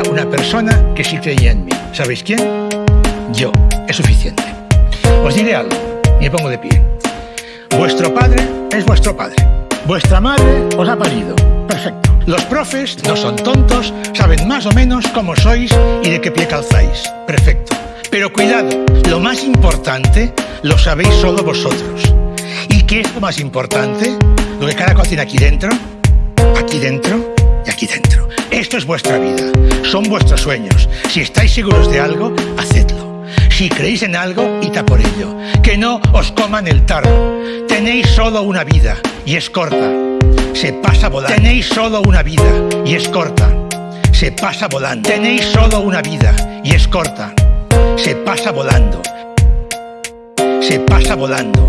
una persona que sí creía en mí. ¿Sabéis quién? Yo. Es suficiente. Os diré algo, y me pongo de pie. Vuestro padre es vuestro padre. Vuestra madre os ha parido. Perfecto. Los profes no son tontos, saben más o menos cómo sois y de qué pie calzáis. Perfecto. Pero cuidado, lo más importante lo sabéis solo vosotros. ¿Y qué es lo más importante? Lo que cada tiene aquí dentro, aquí dentro y aquí dentro. Esto es vuestra vida, son vuestros sueños. Si estáis seguros de algo, hacedlo. Si creéis en algo, id a por ello. Que no os coman el tarro. Tenéis solo una vida y es corta. Se pasa volando. Tenéis solo una vida y es corta. Se pasa volando. Tenéis solo una vida y es corta. Se pasa volando. Se pasa volando.